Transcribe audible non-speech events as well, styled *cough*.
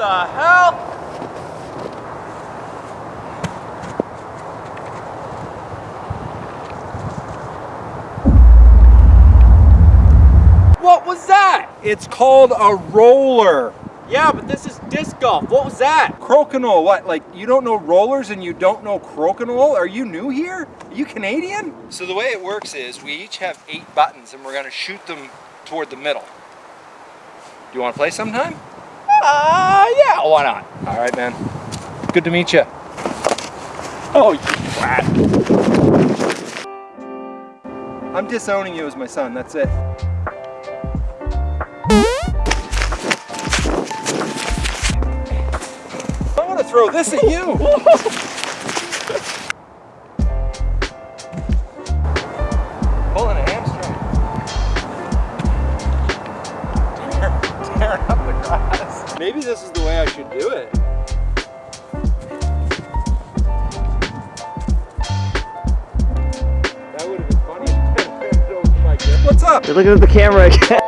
the hell? What was that? It's called a roller. Yeah, but this is disc golf. What was that? Crokinole. What? Like, you don't know rollers and you don't know crokinole? Are you new here? Are you Canadian? So the way it works is we each have eight buttons and we're going to shoot them toward the middle. Do you want to play sometime? Uh, yeah, why not? All right, man. Good to meet you. Oh, you twat. I'm disowning you as my son, that's it. I want to throw this at you. *laughs* Pulling a hamstring. Up the grass. Maybe this is the way I should do it. That would have been funny. if I turned it over to my kid. What's up? You're looking at the camera again.